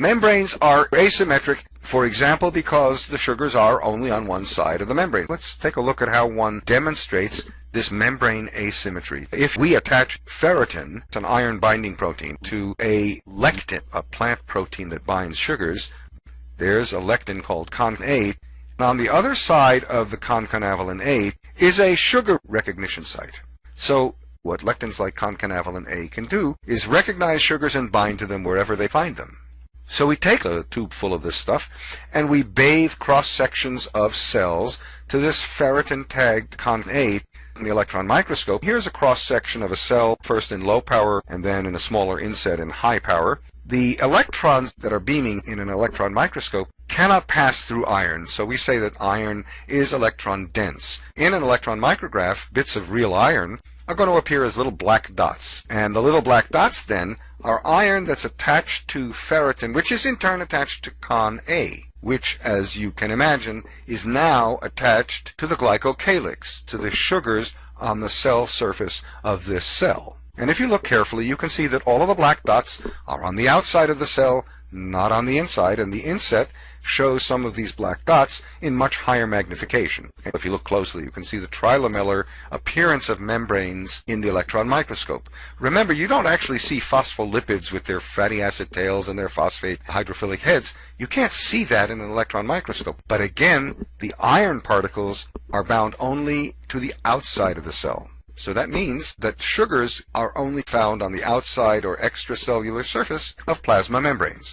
Membranes are asymmetric, for example, because the sugars are only on one side of the membrane. Let's take a look at how one demonstrates this membrane asymmetry. If we attach ferritin, it's an iron binding protein, to a lectin, a plant protein that binds sugars, there's a lectin called Con A. On the other side of the concanavalin A is a sugar recognition site. So what lectins like concanavalin A can do is recognize sugars and bind to them wherever they find them. So we take a tube full of this stuff and we bathe cross sections of cells to this ferritin tagged Con A in the electron microscope. Here's a cross section of a cell, first in low power and then in a smaller inset in high power. The electrons that are beaming in an electron microscope cannot pass through iron, so we say that iron is electron dense. In an electron micrograph, bits of real iron are going to appear as little black dots. And the little black dots then are iron that's attached to ferritin, which is in turn attached to con A, which, as you can imagine, is now attached to the glycocalyx, to the sugars on the cell surface of this cell. And if you look carefully, you can see that all of the black dots are on the outside of the cell, not on the inside, and the inset shows some of these black dots in much higher magnification. If you look closely, you can see the trilamellar appearance of membranes in the electron microscope. Remember, you don't actually see phospholipids with their fatty acid tails and their phosphate hydrophilic heads. You can't see that in an electron microscope. But again, the iron particles are bound only to the outside of the cell. So that means that sugars are only found on the outside or extracellular surface of plasma membranes.